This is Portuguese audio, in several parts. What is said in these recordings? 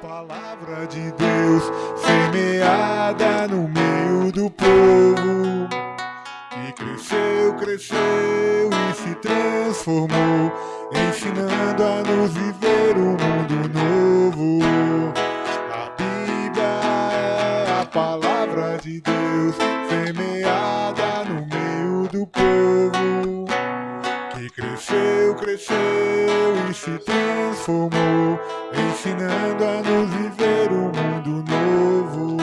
palavra de Deus semeada no meio do povo que cresceu, cresceu e se transformou, ensinando a nos viver um mundo novo. A Bíblia é a palavra de Deus semeada no meio do povo que cresceu, cresceu e se transformou, ensinando a nos viver um mundo novo.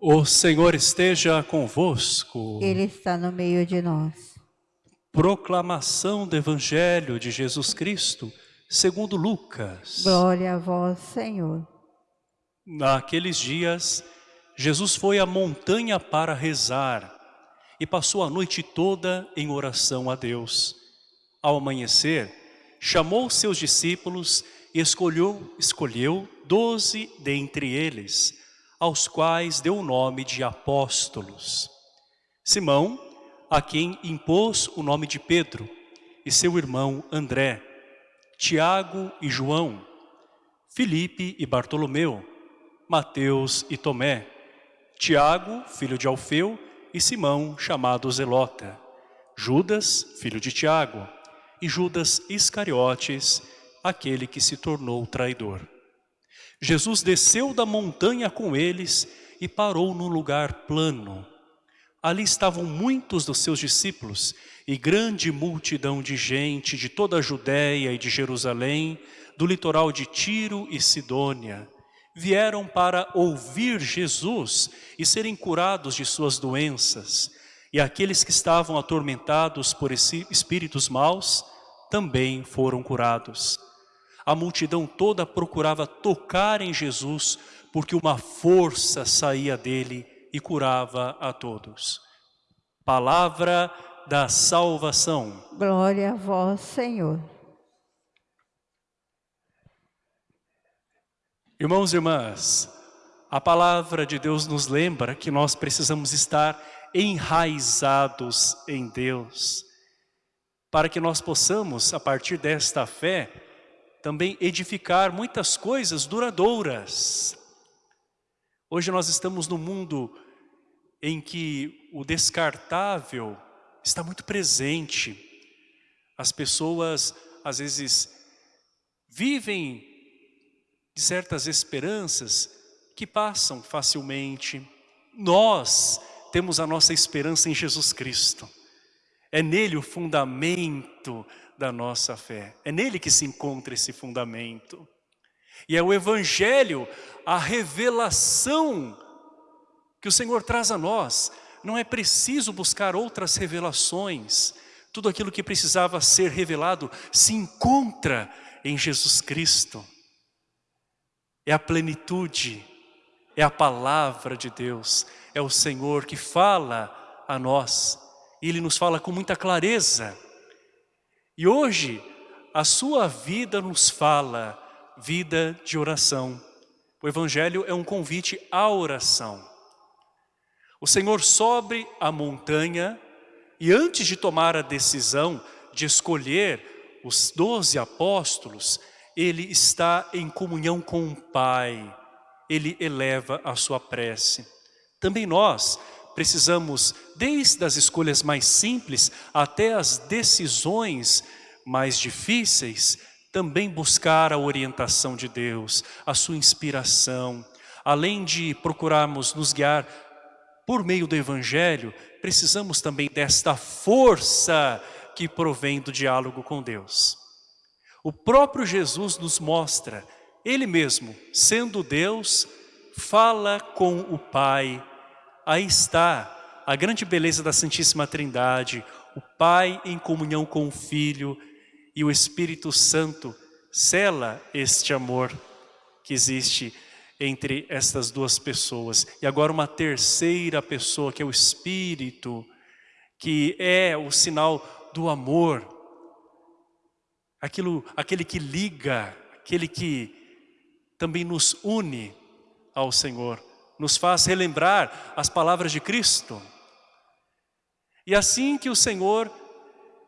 O Senhor esteja convosco. Ele está no meio de nós. Proclamação do Evangelho de Jesus Cristo, segundo Lucas. Glória a vós, Senhor. Naqueles dias, Jesus foi à montanha para rezar e passou a noite toda em oração a Deus. Ao amanhecer, chamou seus discípulos e escolheu, escolheu doze dentre eles, aos quais deu o nome de apóstolos. Simão, a quem impôs o nome de Pedro, e seu irmão André, Tiago e João, Filipe e Bartolomeu, Mateus e Tomé, Tiago, filho de Alfeu, e Simão, chamado Zelota, Judas, filho de Tiago, e Judas Iscariotes, aquele que se tornou traidor. Jesus desceu da montanha com eles e parou num lugar plano. Ali estavam muitos dos seus discípulos e grande multidão de gente de toda a Judéia e de Jerusalém, do litoral de Tiro e Sidônia. Vieram para ouvir Jesus e serem curados de suas doenças. E aqueles que estavam atormentados por espíritos maus também foram curados. A multidão toda procurava tocar em Jesus, porque uma força saía dele e curava a todos. Palavra da salvação. Glória a vós, Senhor. Irmãos e irmãs, a palavra de Deus nos lembra que nós precisamos estar enraizados em Deus, para que nós possamos, a partir desta fé, também edificar muitas coisas duradouras. Hoje nós estamos num mundo em que o descartável está muito presente. As pessoas, às vezes, vivem de certas esperanças que passam facilmente. Nós temos a nossa esperança em Jesus Cristo. É nele o fundamento da nossa fé. É nele que se encontra esse fundamento. E é o Evangelho, a revelação que o Senhor traz a nós. Não é preciso buscar outras revelações. Tudo aquilo que precisava ser revelado se encontra em Jesus Cristo. É a plenitude, é a palavra de Deus, é o Senhor que fala a nós. E Ele nos fala com muita clareza. E hoje, a sua vida nos fala vida de oração. O Evangelho é um convite à oração. O Senhor sobe a montanha e antes de tomar a decisão de escolher os doze apóstolos, ele está em comunhão com o Pai, ele eleva a sua prece. Também nós precisamos, desde as escolhas mais simples até as decisões mais difíceis, também buscar a orientação de Deus, a sua inspiração. Além de procurarmos nos guiar por meio do Evangelho, precisamos também desta força que provém do diálogo com Deus. O próprio Jesus nos mostra, Ele mesmo, sendo Deus, fala com o Pai. Aí está a grande beleza da Santíssima Trindade, o Pai em comunhão com o Filho e o Espírito Santo cela este amor que existe entre estas duas pessoas. E agora uma terceira pessoa, que é o Espírito, que é o sinal do amor, aquilo, aquele que liga, aquele que também nos une ao Senhor, nos faz relembrar as palavras de Cristo. E assim que o Senhor,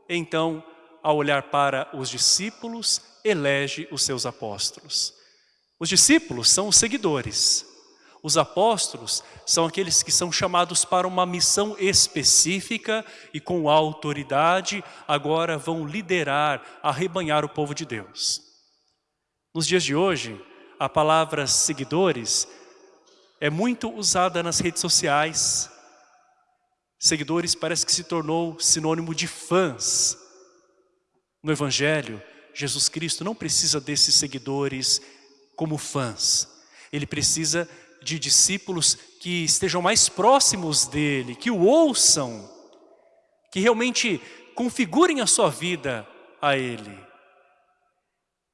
então, ao olhar para os discípulos, elege os seus apóstolos. Os discípulos são os seguidores. Os apóstolos são aqueles que são chamados para uma missão específica e com autoridade agora vão liderar, arrebanhar o povo de Deus. Nos dias de hoje, a palavra seguidores é muito usada nas redes sociais. Seguidores parece que se tornou sinônimo de fãs. No Evangelho, Jesus Cristo não precisa desses seguidores como fãs. Ele precisa de discípulos que estejam mais próximos dele, que o ouçam, que realmente configurem a sua vida a ele.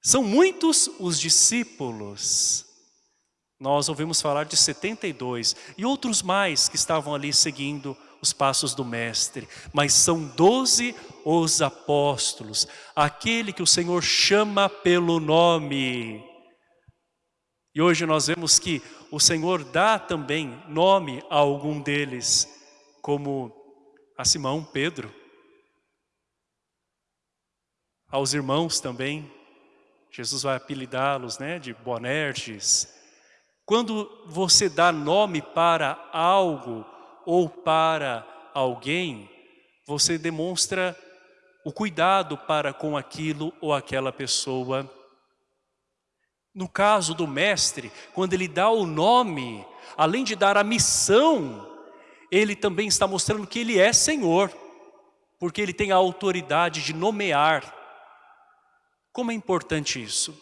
São muitos os discípulos. Nós ouvimos falar de 72 e outros mais que estavam ali seguindo os passos do mestre. Mas são doze os apóstolos, aquele que o Senhor chama pelo nome. E hoje nós vemos que o Senhor dá também nome a algum deles, como a Simão, Pedro, aos irmãos também, Jesus vai apelidá-los né, de Boanerges. Quando você dá nome para algo ou para alguém, você demonstra o cuidado para com aquilo ou aquela pessoa. No caso do mestre, quando ele dá o nome, além de dar a missão, ele também está mostrando que ele é Senhor, porque ele tem a autoridade de nomear como é importante isso?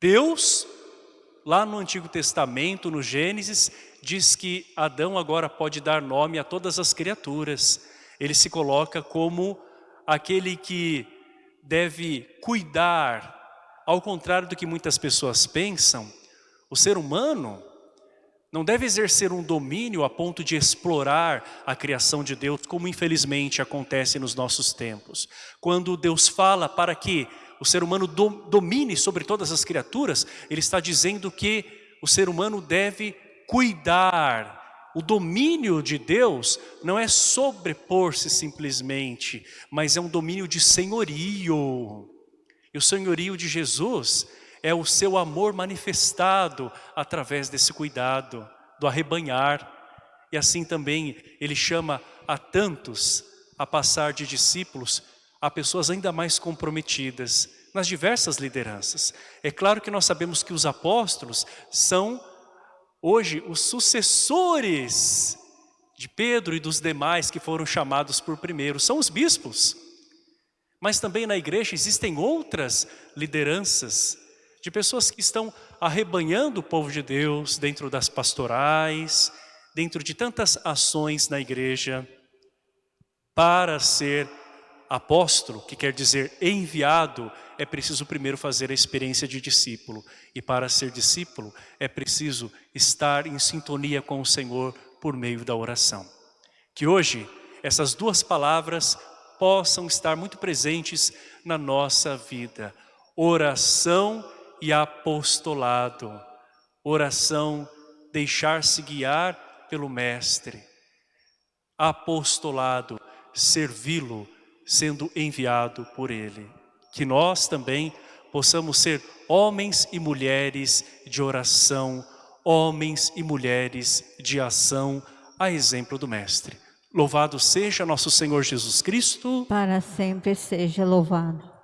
Deus, lá no Antigo Testamento, no Gênesis, diz que Adão agora pode dar nome a todas as criaturas. Ele se coloca como aquele que deve cuidar. Ao contrário do que muitas pessoas pensam, o ser humano não deve exercer um domínio a ponto de explorar a criação de Deus, como infelizmente acontece nos nossos tempos. Quando Deus fala para que o ser humano domine sobre todas as criaturas, Ele está dizendo que o ser humano deve cuidar. O domínio de Deus não é sobrepor-se simplesmente, mas é um domínio de senhorio. E o senhorio de Jesus é o seu amor manifestado através desse cuidado, do arrebanhar. E assim também ele chama a tantos a passar de discípulos a pessoas ainda mais comprometidas nas diversas lideranças. É claro que nós sabemos que os apóstolos são hoje os sucessores de Pedro e dos demais que foram chamados por primeiro, são os bispos. Mas também na igreja existem outras lideranças de pessoas que estão arrebanhando o povo de Deus dentro das pastorais, dentro de tantas ações na igreja, para ser apóstolo, que quer dizer enviado, é preciso primeiro fazer a experiência de discípulo. E para ser discípulo, é preciso estar em sintonia com o Senhor por meio da oração. Que hoje, essas duas palavras possam estar muito presentes na nossa vida. Oração e apostolado. Oração, deixar-se guiar pelo Mestre. Apostolado, servi-lo, sendo enviado por Ele. Que nós também possamos ser homens e mulheres de oração, homens e mulheres de ação, a exemplo do Mestre. Louvado seja nosso Senhor Jesus Cristo. Para sempre seja louvado.